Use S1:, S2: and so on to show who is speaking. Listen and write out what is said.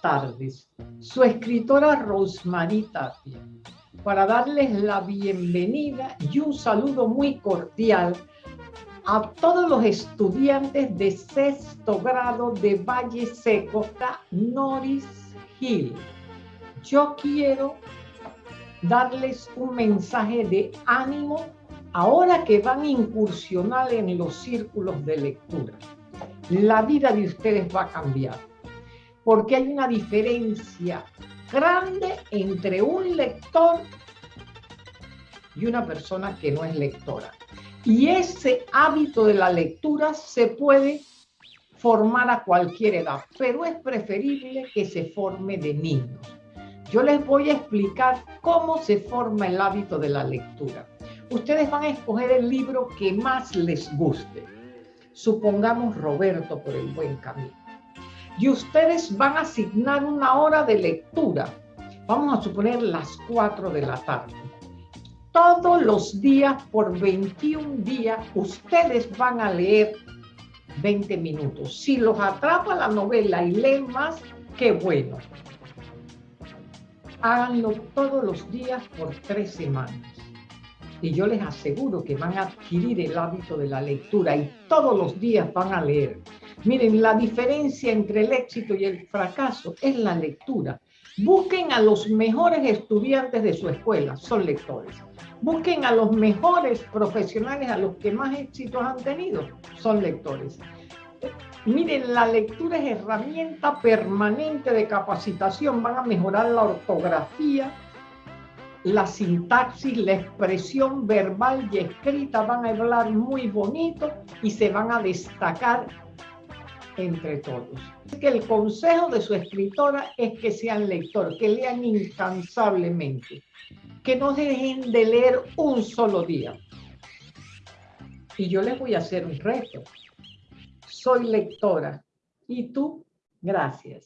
S1: tardes. Su escritora Rosemary Tapia, para darles la bienvenida y un saludo muy cordial a todos los estudiantes de sexto grado de Valle Seco, Norris Hill. Yo quiero darles un mensaje de ánimo ahora que van a incursionar en los círculos de lectura. La vida de ustedes va a cambiar porque hay una diferencia grande entre un lector y una persona que no es lectora. Y ese hábito de la lectura se puede formar a cualquier edad, pero es preferible que se forme de niños. Yo les voy a explicar cómo se forma el hábito de la lectura. Ustedes van a escoger el libro que más les guste. Supongamos Roberto por el buen camino. Y ustedes van a asignar una hora de lectura. Vamos a suponer las 4 de la tarde todos los días por 21 días ustedes van a leer 20 minutos. Si los atrapa la novela y leen más, qué bueno. Háganlo todos los días por tres semanas. Y yo les aseguro que van a adquirir el hábito de la lectura y todos los días van a leer. Miren, la diferencia entre el éxito y el fracaso es la lectura. Busquen a los mejores estudiantes de su escuela, son lectores. Busquen a los mejores profesionales, a los que más éxitos han tenido, son lectores. Miren, la lectura es herramienta permanente de capacitación. Van a mejorar la ortografía, la sintaxis, la expresión verbal y escrita. Van a hablar muy bonito y se van a destacar entre todos. Que el consejo de su escritora es que sean lectores, que lean incansablemente, que no dejen de leer un solo día. Y yo les voy a hacer un reto. Soy lectora. ¿Y tú? Gracias.